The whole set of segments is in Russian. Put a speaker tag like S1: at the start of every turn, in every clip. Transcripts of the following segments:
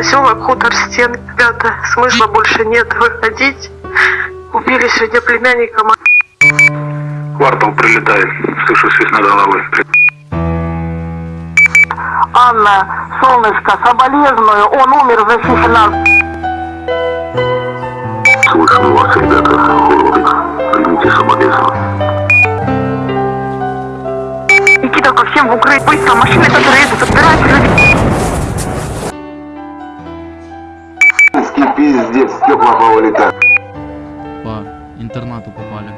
S1: Поселок Хутор Стен, ребята, смысла больше нет выходить. Убили сегодня племянника.
S2: Квартал прилетает. Слышу свист над головой.
S3: Анна, солнышко, соболезную, он умер, защищи нас.
S2: Слышно вас, ребята. Уродец. Примите соболезнования.
S3: Никита, ко всем в укрыть, быстро, машины, которые едут, отбирайте людей.
S4: Интернату попали.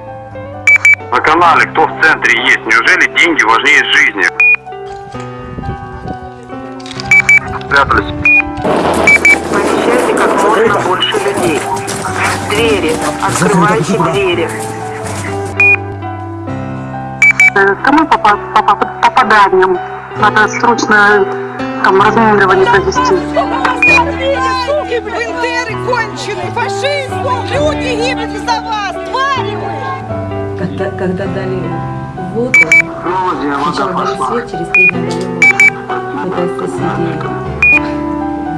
S2: На канале кто в центре есть? Неужели деньги важнее жизни? Спрятались.
S1: Помещайте как можно больше людей. Двери, открывайте двери.
S3: Кому по, по, по попаданиям? Надо срочно там разминирование провести.
S5: Суки, бендеры конченые, фашисты, люди гибнут из-за вас, твари вы!
S6: Когда, когда дали воду, сначала дали свет, через три дня дали воду. Кто-то из соседей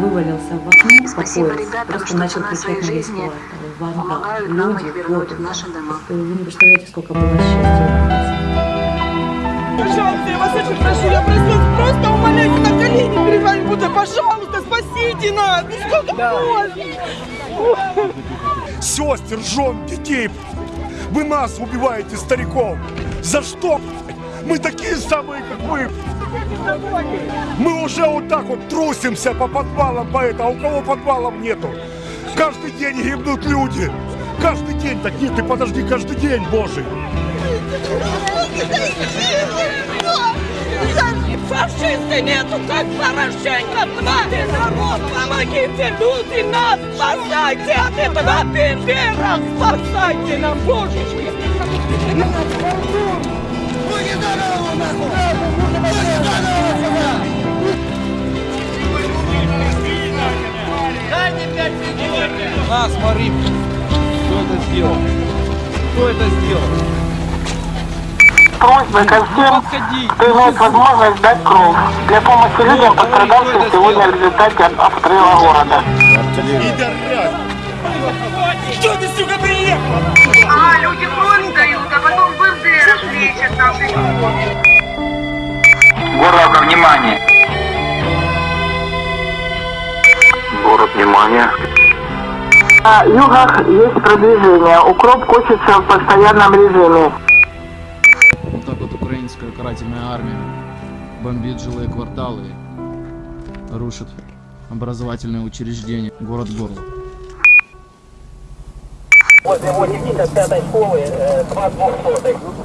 S6: вывалился в окно
S7: Спасибо
S6: по пояс,
S7: ребятам,
S6: просто
S7: что
S6: начал кричать на весь квартал. Ванга, люди,
S7: и
S6: воду.
S7: в наши дома.
S6: Вы не представляете, сколько было счастья.
S5: Пожалуйста, я вас очень прошу, я просто, колени перед вами буду. Пожалуйста, спасите нас! Ну сколько можно?
S8: сестер, жен, детей. Вы нас убиваете, стариков. За что? Мы такие самые, как вы. Мы уже вот так вот трусимся по подвалам по это, а у кого подвалов нету? Каждый день гибнут люди. Каждый день, так нет, ты подожди, каждый день, Божий.
S5: Фашиста нету, как Порошенко, твари, народ, помогите, люди, нас спасайте от этого бендера, спасайте нам, божечки!
S4: На, смотри, кто это сделал? Кто это сделал?
S3: Просьба ко всем, кто имеет возможность дать кровь для помощи людям, пострадавшим сегодня в результате обстрела города.
S8: Что ты, сука, приехал?
S1: А, люди кровь дают, а потом бендеров лечат там.
S2: Город, внимание. Город, внимание.
S3: На югах есть продвижение. Укроп косится в постоянном режиме.
S4: Карательная армия бомбит жилые кварталы, рушит образовательные учреждения, город Горло.
S3: Возле 85 школы, 2 200